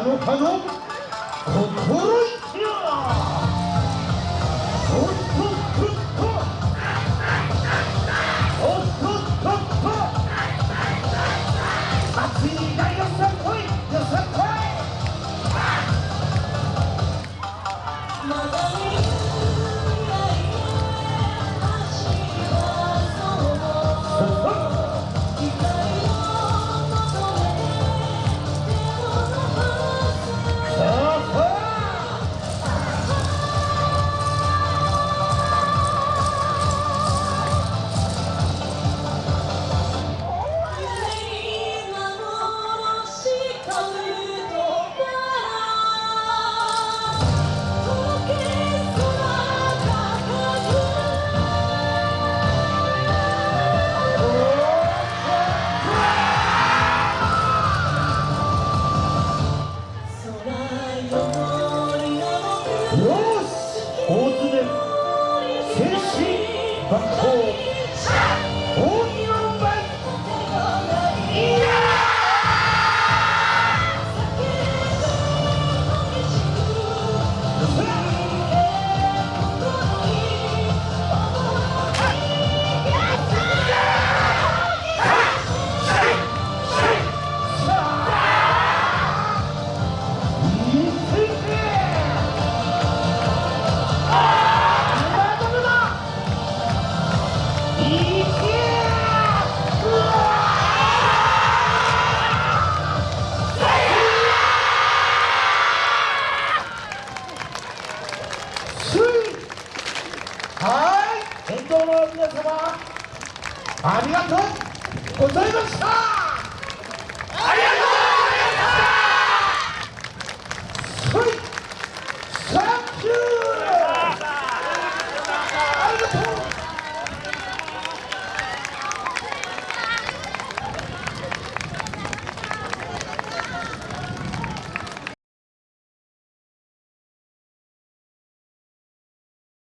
Tá Hanu, Hanu. Tá 学校はい沿道の皆様ありがとうございました